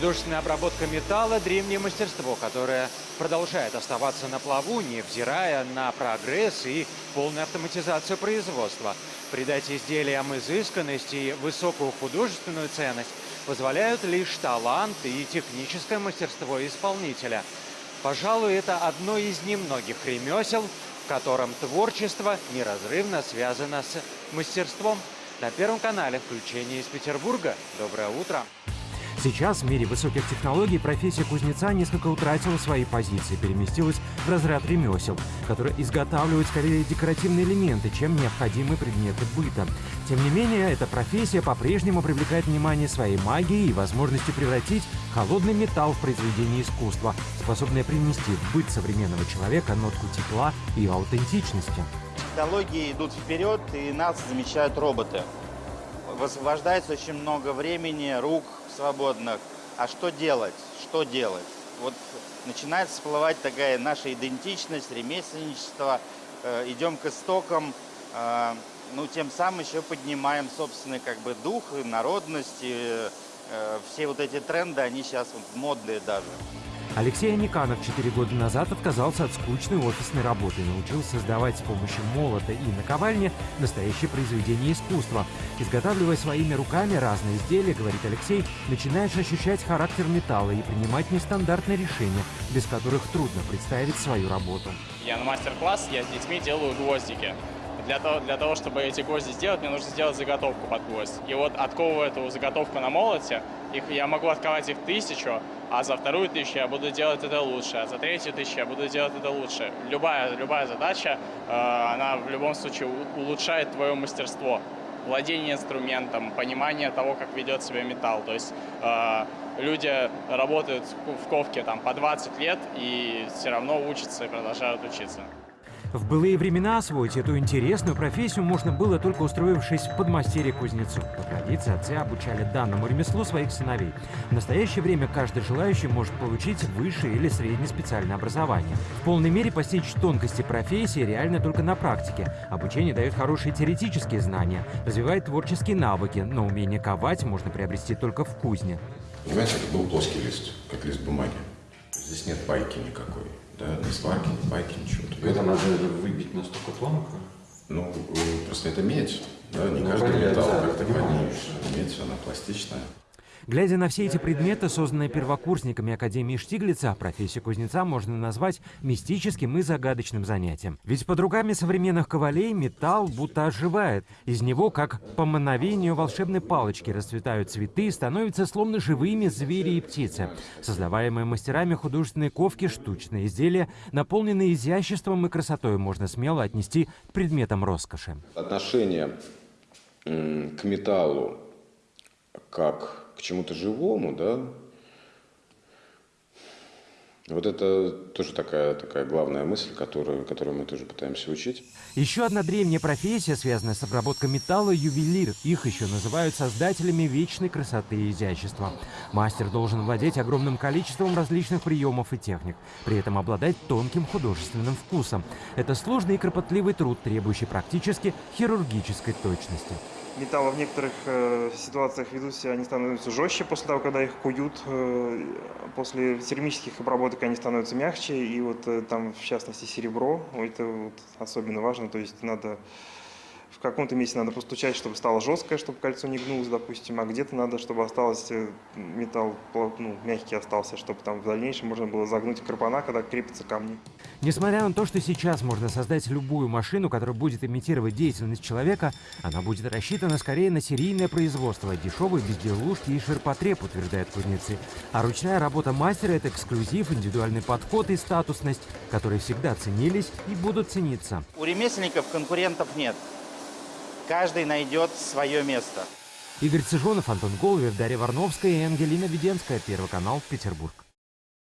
Художественная обработка металла – древнее мастерство, которое продолжает оставаться на плаву, невзирая на прогресс и полную автоматизацию производства. Придать изделиям изысканность и высокую художественную ценность позволяют лишь талант и техническое мастерство исполнителя. Пожалуй, это одно из немногих ремесел, в котором творчество неразрывно связано с мастерством. На Первом канале включение из Петербурга. Доброе утро! Сейчас в мире высоких технологий профессия кузнеца несколько утратила свои позиции, переместилась в разряд ремесел, которые изготавливают скорее декоративные элементы, чем необходимые предметы быта. Тем не менее, эта профессия по-прежнему привлекает внимание своей магией и возможностью превратить холодный металл в произведение искусства, способное принести в быт современного человека нотку тепла и аутентичности. Технологии идут вперед, и нас замечают роботы. Высвобождается очень много времени, рук, свободных. А что делать? Что делать? Вот начинает всплывать такая наша идентичность, ремесленничество. Э, идем к истокам, э, ну, тем самым еще поднимаем собственный как бы дух народность. И, э, все вот эти тренды, они сейчас вот модные даже. Алексей Аниканов четыре года назад отказался от скучной офисной работы и научился создавать с помощью молота и наковальни настоящее произведение искусства. Изготавливая своими руками разные изделия, говорит Алексей, начинаешь ощущать характер металла и принимать нестандартные решения, без которых трудно представить свою работу. Я на мастер-класс, я с детьми делаю гвоздики. Для того, для того, чтобы эти гвозди сделать, мне нужно сделать заготовку под гвоздь. И вот отковывая эту заготовку на молоте, их, я могу отковать их тысячу, а за вторую тысячу я буду делать это лучше, а за третью тысячу я буду делать это лучше. Любая, любая задача, э, она в любом случае улучшает твое мастерство, владение инструментом, понимание того, как ведет себя металл. То есть э, люди работают в ковке там, по 20 лет и все равно учатся и продолжают учиться. В былые времена освоить эту интересную профессию можно было только устроившись в подмастерье кузнецу. По традиции отцы обучали данному ремеслу своих сыновей. В настоящее время каждый желающий может получить высшее или среднее специальное образование. В полной мере постичь тонкости профессии реально только на практике. Обучение дает хорошие теоретические знания, развивает творческие навыки, но умение ковать можно приобрести только в кузне. Понимаете, это был плоский лист, как лист бумаги. Здесь нет байки никакой. Да, ни сварки, ни байки, ничего. Это надо выбить настолько тонко? Ну, просто это медь. Да, не ну, каждый металл как-то Медь, она пластичная. Глядя на все эти предметы, созданные первокурсниками Академии Штиглица, профессию кузнеца можно назвать мистическим и загадочным занятием. Ведь под руками современных ковалей металл будто оживает. Из него, как по мановению волшебной палочки, расцветают цветы, становятся словно живыми звери и птицы. Создаваемые мастерами художественной ковки штучные изделия, наполненные изяществом и красотой, можно смело отнести к предметам роскоши. Отношение к металлу как к чему-то живому, да, вот это тоже такая, такая главная мысль, которую, которую мы тоже пытаемся учить. Еще одна древняя профессия, связанная с обработкой металла – ювелир. Их еще называют создателями вечной красоты и изящества. Мастер должен владеть огромным количеством различных приемов и техник, при этом обладать тонким художественным вкусом. Это сложный и кропотливый труд, требующий практически хирургической точности металла в некоторых э, ситуациях ведут себя, они становятся жестче после того, когда их куют. Э, после термических обработок они становятся мягче. И вот э, там, в частности, серебро, это вот особенно важно. То есть надо в каком-то месте надо постучать, чтобы стало жесткое, чтобы кольцо не гнулось, допустим, а где-то надо, чтобы осталось э, металл ну, мягкий остался, чтобы там в дальнейшем можно было загнуть карпана, когда крепятся камни. Несмотря на то, что сейчас можно создать любую машину, которая будет имитировать деятельность человека, она будет рассчитана скорее на серийное производство, дешевые безделушки и ширпотреб, утверждают кузнецы. А ручная работа мастера – это эксклюзив, индивидуальный подход и статусность, которые всегда ценились и будут цениться. У ремесленников конкурентов нет каждый найдет свое место. Игорь Цыжонов, Антон Головев, Дарья Варновская и Ангелина Веденская. Первый канал, Петербург.